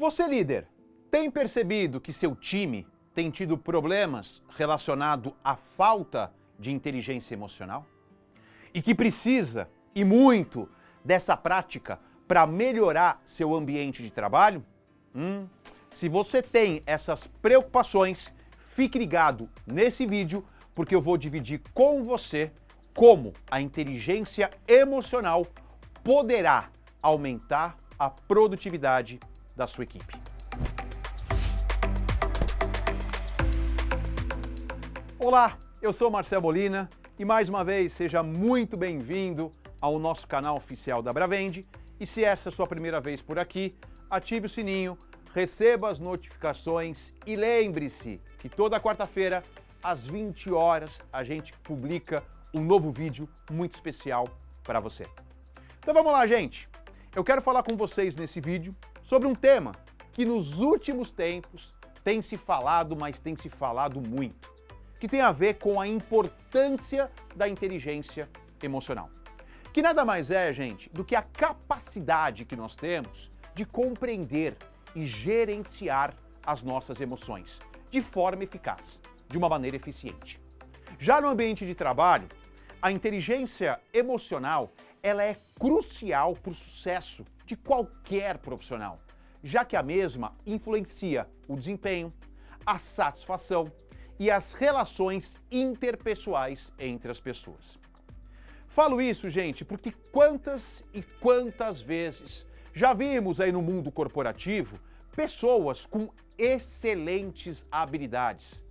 Você líder, tem percebido que seu time tem tido problemas relacionados à falta de inteligência emocional? E que precisa, e muito, dessa prática para melhorar seu ambiente de trabalho? Hum, se você tem essas preocupações, fique ligado nesse vídeo porque eu vou dividir com você como a inteligência emocional poderá aumentar a produtividade da sua equipe. Olá, eu sou Marcelo Molina e mais uma vez seja muito bem-vindo ao nosso canal oficial da Bravende. E se essa é a sua primeira vez por aqui, ative o sininho, receba as notificações e lembre-se que toda quarta-feira, às 20 horas, a gente publica um novo vídeo muito especial para você. Então vamos lá, gente! Eu quero falar com vocês nesse vídeo sobre um tema que nos últimos tempos tem se falado, mas tem se falado muito, que tem a ver com a importância da inteligência emocional. Que nada mais é, gente, do que a capacidade que nós temos de compreender e gerenciar as nossas emoções de forma eficaz, de uma maneira eficiente. Já no ambiente de trabalho, a inteligência emocional ela é crucial para o sucesso de qualquer profissional, já que a mesma influencia o desempenho, a satisfação e as relações interpessoais entre as pessoas. Falo isso, gente, porque quantas e quantas vezes já vimos aí no mundo corporativo pessoas com excelentes habilidades,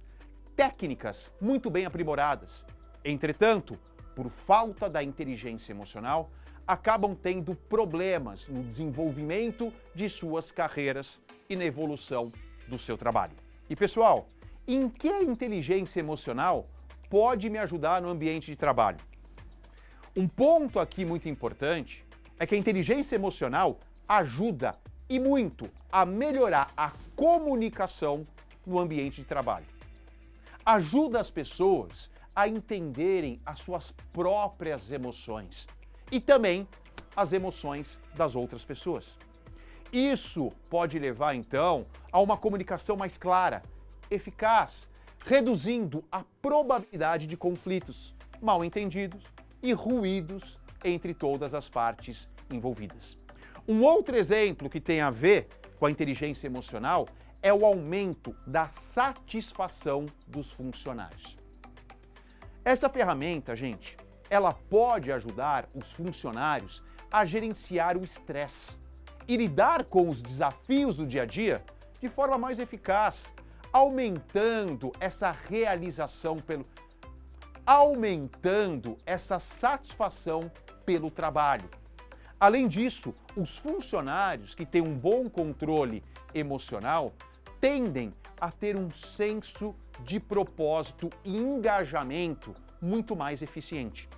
técnicas muito bem aprimoradas. Entretanto, por falta da inteligência emocional, acabam tendo problemas no desenvolvimento de suas carreiras e na evolução do seu trabalho. E pessoal, em que a inteligência emocional pode me ajudar no ambiente de trabalho? Um ponto aqui muito importante é que a inteligência emocional ajuda e muito a melhorar a comunicação no ambiente de trabalho. Ajuda as pessoas a entenderem as suas próprias emoções e também as emoções das outras pessoas. Isso pode levar, então, a uma comunicação mais clara, eficaz, reduzindo a probabilidade de conflitos, mal entendidos e ruídos entre todas as partes envolvidas. Um outro exemplo que tem a ver com a inteligência emocional é o aumento da satisfação dos funcionários. Essa ferramenta, gente, ela pode ajudar os funcionários a gerenciar o estresse e lidar com os desafios do dia a dia de forma mais eficaz, aumentando essa realização pelo aumentando essa satisfação pelo trabalho. Além disso, os funcionários que têm um bom controle emocional tendem a ter um senso propósito e engajamento muito mais eficiente.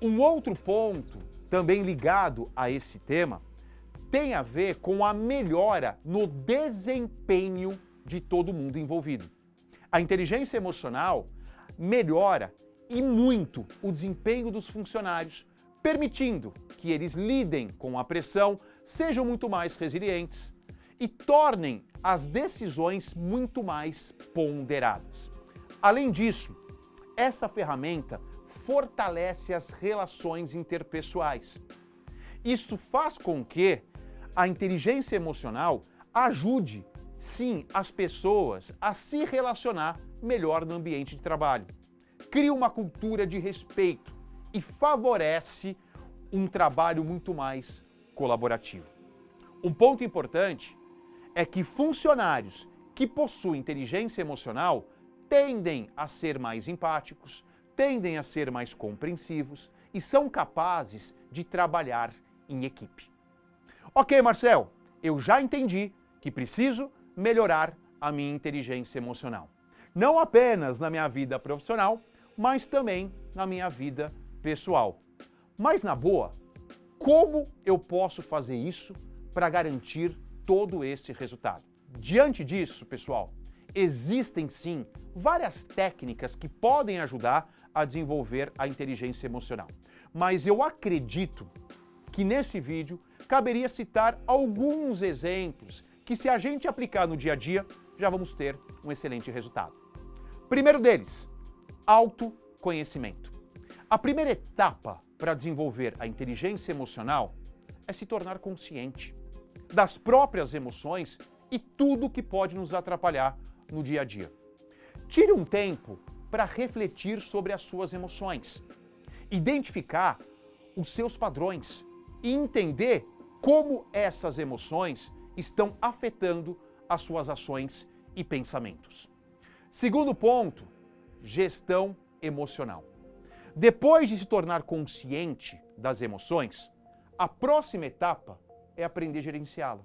Um outro ponto, também ligado a esse tema, tem a ver com a melhora no desempenho de todo mundo envolvido. A inteligência emocional melhora e muito o desempenho dos funcionários, permitindo que eles lidem com a pressão, sejam muito mais resilientes e tornem as decisões muito mais ponderadas. Além disso, essa ferramenta fortalece as relações interpessoais. Isso faz com que a inteligência emocional ajude, sim, as pessoas a se relacionar melhor no ambiente de trabalho. Cria uma cultura de respeito e favorece um trabalho muito mais colaborativo. Um ponto importante é que funcionários que possuem inteligência emocional tendem a ser mais empáticos, tendem a ser mais compreensivos e são capazes de trabalhar em equipe. Ok, Marcel, eu já entendi que preciso melhorar a minha inteligência emocional. Não apenas na minha vida profissional, mas também na minha vida pessoal. Mas na boa, como eu posso fazer isso para garantir todo esse resultado. Diante disso, pessoal, existem sim várias técnicas que podem ajudar a desenvolver a inteligência emocional. Mas eu acredito que nesse vídeo caberia citar alguns exemplos que se a gente aplicar no dia a dia, já vamos ter um excelente resultado. Primeiro deles, autoconhecimento. A primeira etapa para desenvolver a inteligência emocional é se tornar consciente das próprias emoções e tudo que pode nos atrapalhar no dia a dia. Tire um tempo para refletir sobre as suas emoções, identificar os seus padrões e entender como essas emoções estão afetando as suas ações e pensamentos. Segundo ponto, gestão emocional. Depois de se tornar consciente das emoções, a próxima etapa é aprender a gerenciá-la.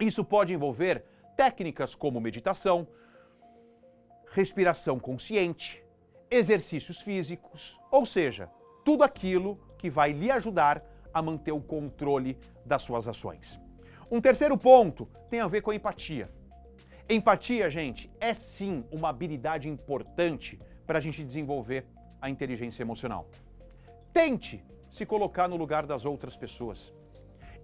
Isso pode envolver técnicas como meditação, respiração consciente, exercícios físicos, ou seja, tudo aquilo que vai lhe ajudar a manter o controle das suas ações. Um terceiro ponto tem a ver com a empatia. Empatia, gente, é sim uma habilidade importante para a gente desenvolver a inteligência emocional. Tente se colocar no lugar das outras pessoas,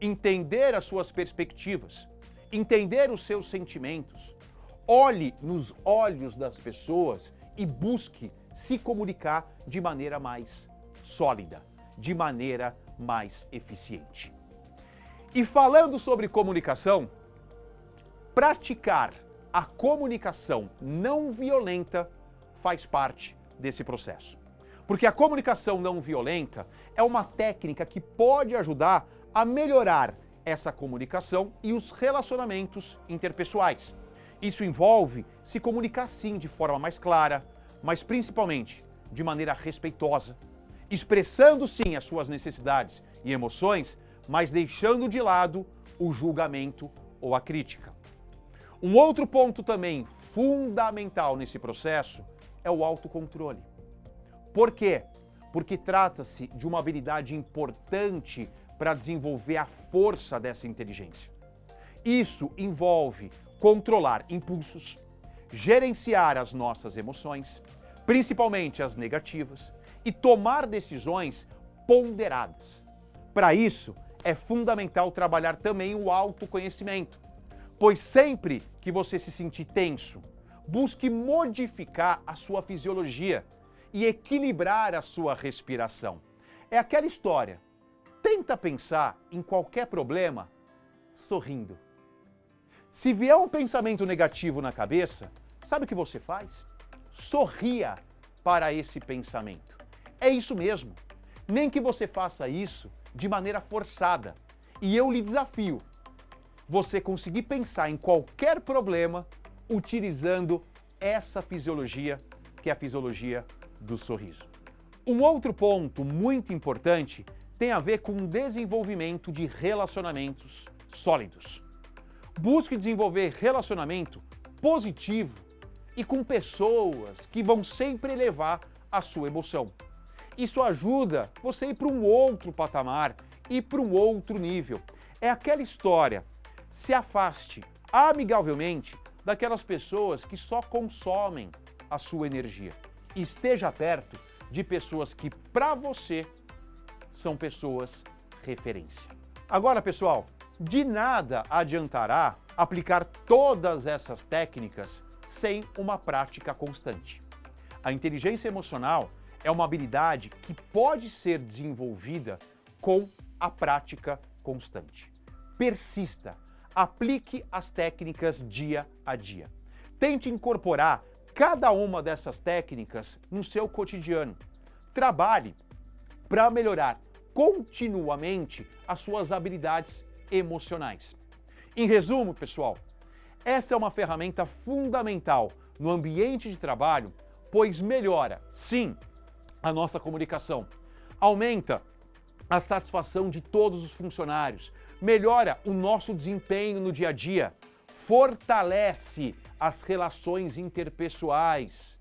entender as suas perspectivas, entender os seus sentimentos, olhe nos olhos das pessoas e busque se comunicar de maneira mais sólida, de maneira mais eficiente. E falando sobre comunicação, praticar a comunicação não violenta faz parte desse processo. Porque a comunicação não violenta é uma técnica que pode ajudar a melhorar essa comunicação e os relacionamentos interpessoais. Isso envolve se comunicar sim de forma mais clara, mas principalmente de maneira respeitosa, expressando sim as suas necessidades e emoções, mas deixando de lado o julgamento ou a crítica. Um outro ponto também fundamental nesse processo é o autocontrole. Por quê? Porque trata-se de uma habilidade importante para desenvolver a força dessa inteligência. Isso envolve controlar impulsos, gerenciar as nossas emoções, principalmente as negativas, e tomar decisões ponderadas. Para isso, é fundamental trabalhar também o autoconhecimento, pois sempre que você se sentir tenso, busque modificar a sua fisiologia e equilibrar a sua respiração. É aquela história. Tenta pensar em qualquer problema sorrindo. Se vier um pensamento negativo na cabeça, sabe o que você faz? Sorria para esse pensamento. É isso mesmo. Nem que você faça isso de maneira forçada. E eu lhe desafio você conseguir pensar em qualquer problema utilizando essa fisiologia, que é a fisiologia do sorriso. Um outro ponto muito importante tem a ver com o desenvolvimento de relacionamentos sólidos. Busque desenvolver relacionamento positivo e com pessoas que vão sempre elevar a sua emoção. Isso ajuda você a ir para um outro patamar e para um outro nível. É aquela história, se afaste amigavelmente daquelas pessoas que só consomem a sua energia. Esteja perto de pessoas que, para você, são pessoas referência. Agora, pessoal, de nada adiantará aplicar todas essas técnicas sem uma prática constante. A inteligência emocional é uma habilidade que pode ser desenvolvida com a prática constante. Persista, aplique as técnicas dia a dia. Tente incorporar cada uma dessas técnicas no seu cotidiano. Trabalhe para melhorar continuamente as suas habilidades emocionais. Em resumo, pessoal, essa é uma ferramenta fundamental no ambiente de trabalho, pois melhora, sim, a nossa comunicação, aumenta a satisfação de todos os funcionários, melhora o nosso desempenho no dia a dia, fortalece as relações interpessoais.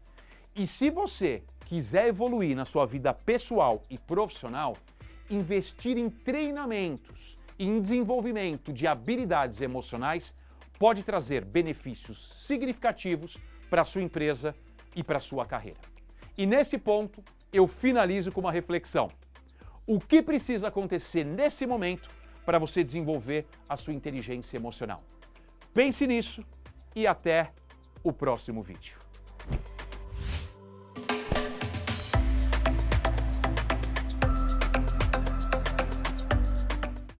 E se você quiser evoluir na sua vida pessoal e profissional, investir em treinamentos e em desenvolvimento de habilidades emocionais pode trazer benefícios significativos para a sua empresa e para a sua carreira. E nesse ponto, eu finalizo com uma reflexão. O que precisa acontecer nesse momento para você desenvolver a sua inteligência emocional? Pense nisso e até o próximo vídeo.